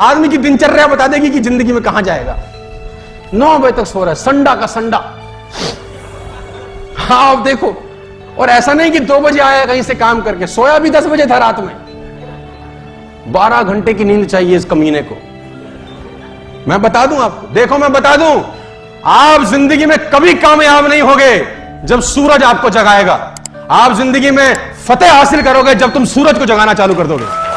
आदमी की दिनचर्या बता देगी कि ज़िंदगी में कहाँ जाएगा। नौ बजे तक सो रहा है, संडा का संडा। हाँ आप देखो। और ऐसा नहीं कि दो बजे आया, कहीं से काम करके सोया भी दस बजे था रात में। बारह घंटे की नींद चाहिए इस कमीने को। मैं बता दूँ आपको, देखो मैं बता दूँ, आप ज़िंदगी में कभी कामयाब नहीं होगे जब सूरज आपको जगाएगा। आप ज़िंदगी में फतेह हासिल करोगे जब तुम सूरज को जगाना चालू कर दोगे।